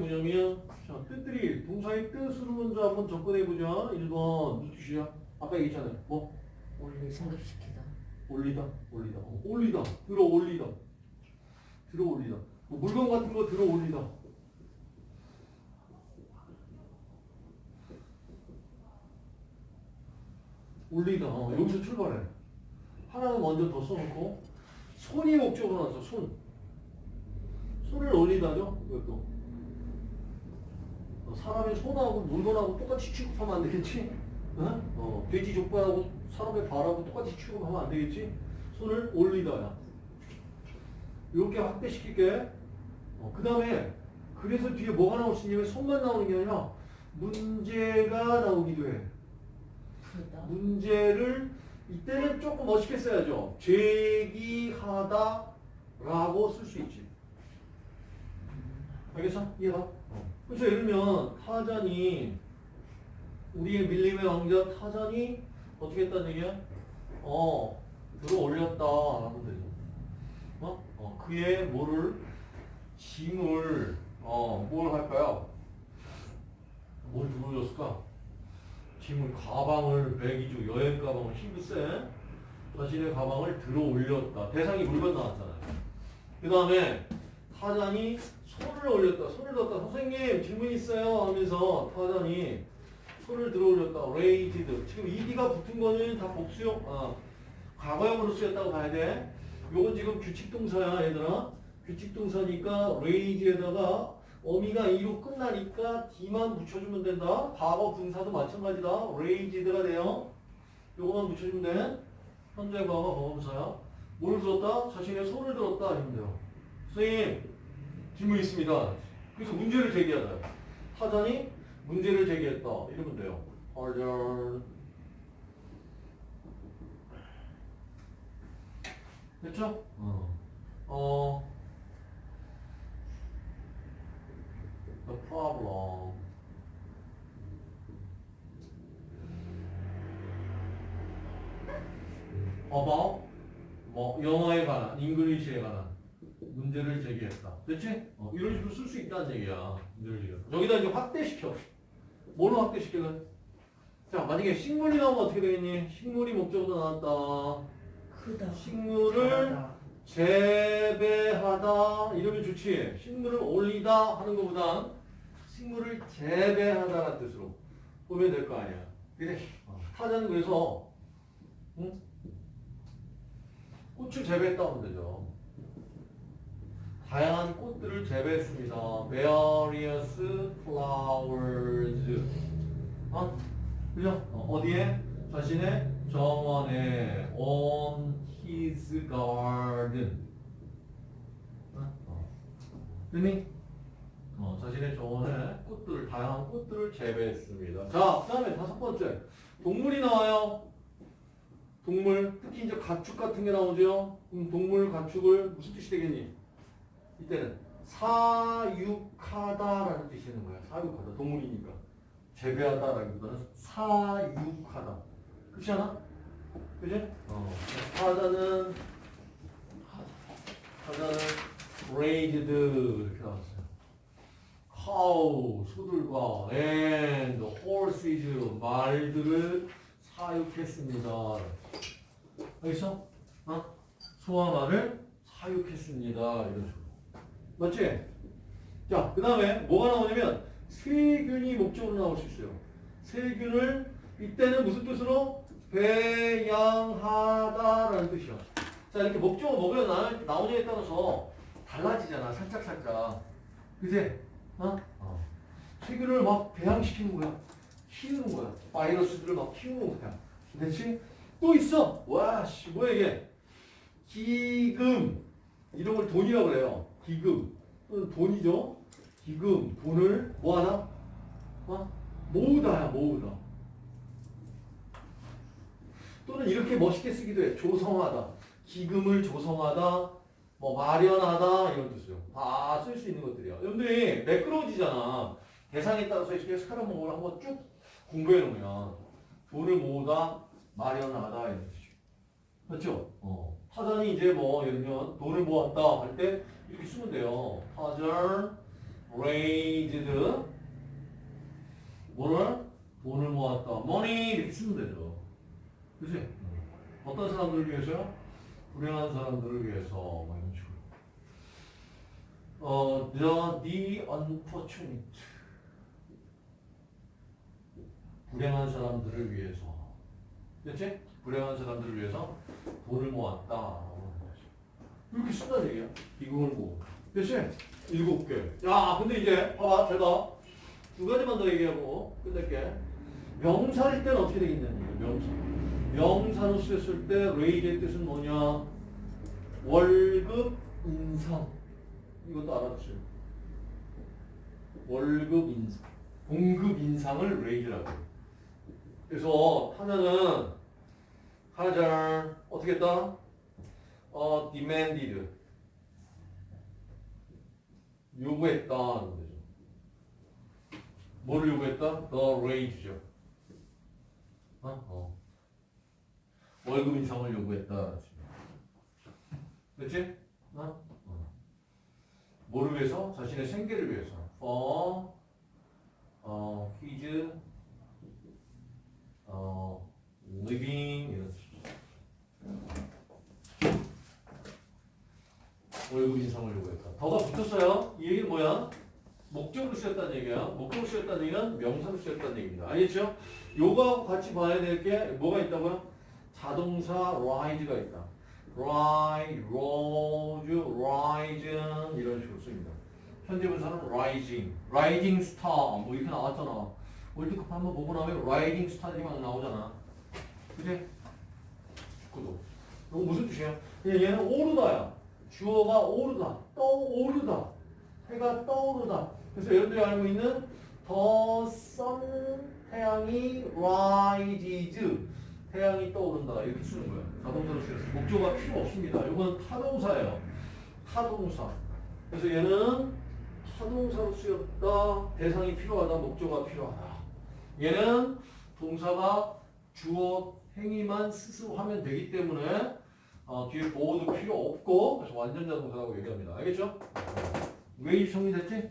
뭐냐면 자, 뜻들이 동사의 뜻으로 먼저 한번 접근해보자. 1번 무슨 뜻이야? 아까 얘기했잖아요. 뭐? 원리 성립시키다. 올리다, 올리다, 어, 올리다, 들어 올리다, 들어 올리다. 뭐 물건 같은 거 들어 올리다. 올리다. 어, 여기서 출발해. 하나는 먼저 더 써놓고 손이 목적으로 나왔어. 손. 손을 올리다죠. 이것도. 어, 사람의 손하고 물건하고 똑같이 취급하면 안 되겠지? 어? 어, 돼지 족발하고 사람의 발하고 똑같이 취급하면 안 되겠지? 손을 올리다야. 이렇게 확대시킬게. 어, 그 다음에 그래서 뒤에 뭐가 나올 수 있냐면 손만 나오는 게 아니라 문제가 나오기도 해. 풀다. 문제를 이때는 조금 멋있게 써야죠. 제기하다 라고 쓸 수 있지. 알겠어? 이해가? 그래서 예를 들면 타잔이 우리의 밀림의 왕자 타잔이 어떻게 했다는 얘기야? 어 들어 올렸다 하면 되죠. 어? 어 그의 뭐를 짐을 어뭘 할까요? 뭘 들어 올렸을까? 짐을 가방을 배기주 여행 가방을 힘이 센 자신의 가방을 들어 올렸다. 대상이 물건 나왔잖아요. 그 다음에 타잔이 손을 올렸다. 손을 들었다. 선생님 질문 있어요 하면서 타잔이 손을 들어 올렸다. raised. 지금 ed가 붙은 거는 다 복수형, 아, 과거형으로 쓰였다고 봐야 돼. 요건 지금 규칙 동사야 얘들아. 규칙 동사니까 raised에다가 어미가 이로 끝나니까 d만 붙여주면 된다. 과거 분사도 마찬가지다. raised가 돼요. 요거만 붙여주면 돼. 현재 과거 과거 분사야. 뭘 들었다? 자신의 손을 들었다. 돼요. 선생님 질문 있습니다. 그래서 문제를 제기하다. 타잔이 문제를 제기했다. 이러면 돼요. 타잔. 됐죠? 어. 어. The problem. about 뭐 영어에 관한, English에 관한 문제를 제기했다. 됐지? 어, 이런 식으로 쓸 수 있다는 얘기야. 문제를 제기했다. 여기다 이제 확대시켜. 뭘로 확대시켜요? 자, 만약에 식물이 나오면 어떻게 되겠니? 식물이 목적어로 나왔다. 크다. 식물을 잘하다. 재배하다 이러면 좋지. 식물을 올리다 하는 것보다 식물을 재배하다라는 뜻으로 보면 될 거 아니야. 그래. 타자는 그래서 응? 꽃을 재배했다 하면 되죠. 다양한 꽃들을 재배했습니다. Various flowers. 어? 그죠? 어, 디에 자신의 정원에 on his garden. 어? 어. 됐니? 어, 자신의 정원에 꽃들을 다양한 꽃들을 재배했습니다. 자, 그 다음에 다섯 번째 동물이 나와요. 동물 특히 이제 가축 같은 게 나오죠. 그럼 동물 가축을 무슨 뜻이 되겠니? 이때는 사육하다라는 뜻이 있는 거야. 사육하다 동물이니까 재배하다라기보다는 사육하다. 그렇지 않아? 그지? 어. 하다는 하다는 raised 이렇게 나왔어요. cow 소들과 and horses 말들을 사육했습니다. 알겠어? 어? 소와 말을 사육했습니다. 이런 식으로. 맞지? 자, 그 다음에 뭐가 나오냐면 세균이 목적으로 나올 수 있어요. 세균을 이때는 무슨 뜻으로? 배양하다라는 뜻이야. 자, 이렇게 목적어 뭐가 나, 나오냐에 따라서 달라지잖아. 살짝살짝. 그지? 어? 어. 세균을 막 배양시키는 거야. 키우는 거야. 바이러스들을 막 키우는 거야. 됐지? 또 있어. 와, 씨, 뭐야 이게? 기금. 이런 걸 돈이라고 그래요. 기금. 돈이죠. 기금, 돈을 뭐 하나? 어? 모으다야, 모으다. 또는 이렇게 멋있게 쓰기도 해. 조성하다. 기금을 조성하다. 뭐 마련하다 이런 뜻이요. 다 쓸 수 있는 것들이야. 여러분들이 매끄러워지잖아. 대상에 따라서 이렇게 스카라몽을 한번 쭉 공부해 놓으면 돈을 모으다, 마련하다 이런 뜻이죠. 맞죠? 어. 타잔이 이제 뭐 예를 들면 돈을 모았다 할 때 이렇게 쓰면 돼요. 타잔 raised 뭐를? 돈을 모았다. money 이렇게 쓰면 되죠. 그치? 어떤 사람들을 위해서요? 불행한 사람들을 위해서 뭐 이런 식으로. 어, the, the unfortunate 불행한 사람들을 위해서 그치? 불행한 사람들을 위해서 돈을 모았다. 이렇게 쓴다는 얘기야. 이걸 뭐. 그치? 일곱 개. 야, 근데 이제, 봐봐, 잘 봐. 두 가지만 더 얘기하고 끝낼게. 명사일 때는 어떻게 얘기야, 명사. 명사로 쓰였을 때, raise의 뜻은 뭐냐? 월급 인상. 이것도 알아두세요. 월급 인상. 봉급 인상을 raise라고 해요. 그래서 타자는 타자 어떻게 했다? 어, demanded 요구했다는 거죠. 뭐를 요구했다? The rage죠. 어? 어. 월급 인상을 요구했다. 그렇지? 어? 어. 뭐를 위해서? 자신의 생계를 위해서. For 어, his 어, living 이런 뜻이죠. 월급 인상을 요구했다. 더가 붙었어요. 이 얘기는 뭐야? 목적으로 쓰였다는 얘기야. 목적으로 쓰였다는 얘기는 명사로 쓰였다는 얘기입니다. 알겠죠? 요거하고 같이 봐야 될 게 뭐가 있다고요? 자동사 rise가 있다. rise, rose, rising 이런 식으로 씁니다. 현재 분사는 rising, rising star 뭐 이렇게 나왔잖아. 월드컵 한번 보고 나면 rising star이 막 나오잖아. 그지? 그도. 이거 무슨 뜻이야? 얘는 오르다야. 주어가 오르다, 떠오르다, 해가 떠오르다. 그래서 여러분들이 알고 있는 the sun 태양이 rises 태양이 떠오른다 이렇게 쓰는 거야. 자동사로 쓰였어. 목조가 필요 없습니다. 이건 타동사예요. 타동사. 그래서 얘는 타동사로 쓰였다. 대상이 필요하다. 목조가 필요하다. 얘는 동사가 주어 행위만 스스로 하면 되기 때문에 어, 뒤에 보호도 필요 없고 그래서 완전 자동사라고 얘기합니다. 알겠죠? 왜 정리됐지?